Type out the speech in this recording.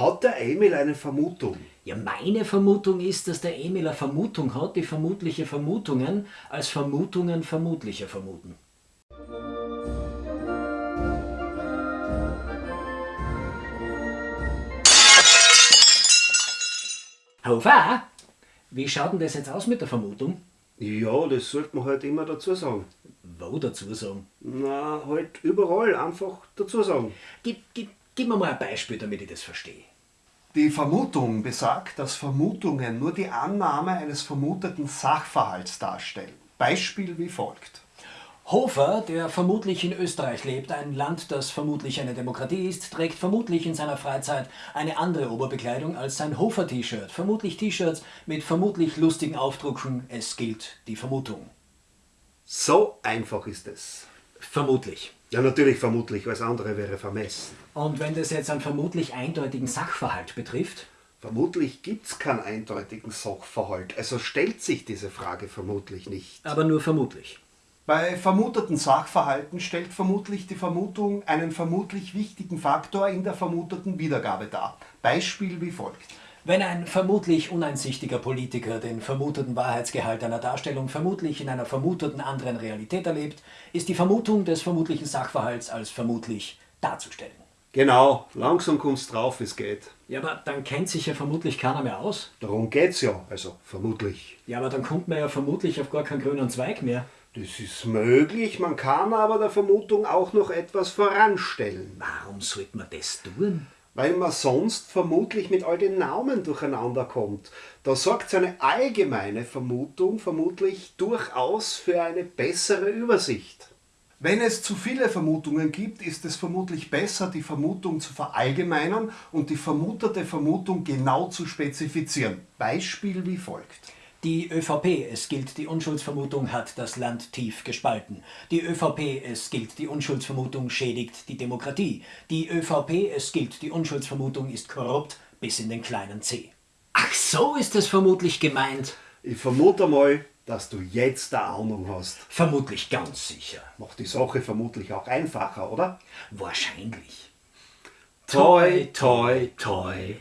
Hat der Emil eine Vermutung? Ja, meine Vermutung ist, dass der Emil eine Vermutung hat, die vermutliche Vermutungen als Vermutungen vermutlicher vermuten. Hofer, wie schaut denn das jetzt aus mit der Vermutung? Ja, das sollte man halt immer dazu sagen. Wo dazu sagen? Na, halt überall einfach dazu sagen. Gib, gib, gib mir mal ein Beispiel, damit ich das verstehe. Die Vermutung besagt, dass Vermutungen nur die Annahme eines vermuteten Sachverhalts darstellen. Beispiel wie folgt. Hofer, der vermutlich in Österreich lebt, ein Land, das vermutlich eine Demokratie ist, trägt vermutlich in seiner Freizeit eine andere Oberbekleidung als sein Hofer-T-Shirt. Vermutlich T-Shirts mit vermutlich lustigen Aufdrucken. Es gilt die Vermutung. So einfach ist es. Vermutlich. Ja, natürlich vermutlich, alles andere wäre vermessen. Und wenn das jetzt einen vermutlich eindeutigen Sachverhalt betrifft? Vermutlich gibt es keinen eindeutigen Sachverhalt, also stellt sich diese Frage vermutlich nicht. Aber nur vermutlich. Bei vermuteten Sachverhalten stellt vermutlich die Vermutung einen vermutlich wichtigen Faktor in der vermuteten Wiedergabe dar. Beispiel wie folgt. Wenn ein vermutlich uneinsichtiger Politiker den vermuteten Wahrheitsgehalt einer Darstellung vermutlich in einer vermuteten anderen Realität erlebt, ist die Vermutung des vermutlichen Sachverhalts als vermutlich darzustellen. Genau, langsam kommt's drauf, wie es geht. Ja, aber dann kennt sich ja vermutlich keiner mehr aus. Darum geht's ja, also vermutlich. Ja, aber dann kommt man ja vermutlich auf gar keinen grünen Zweig mehr. Das ist möglich, man kann aber der Vermutung auch noch etwas voranstellen. Warum sollte man das tun? Weil man sonst vermutlich mit all den Namen durcheinander kommt. Da sorgt seine allgemeine Vermutung vermutlich durchaus für eine bessere Übersicht. Wenn es zu viele Vermutungen gibt, ist es vermutlich besser, die Vermutung zu verallgemeinern und die vermutete Vermutung genau zu spezifizieren. Beispiel wie folgt. Die ÖVP, es gilt die Unschuldsvermutung, hat das Land tief gespalten. Die ÖVP, es gilt die Unschuldsvermutung, schädigt die Demokratie. Die ÖVP, es gilt die Unschuldsvermutung, ist korrupt bis in den kleinen C. Ach, so ist es vermutlich gemeint. Ich vermute mal, dass du jetzt eine Ahnung hast. Vermutlich ganz sicher. Macht die Sache vermutlich auch einfacher, oder? Wahrscheinlich. Toi, toi, toi.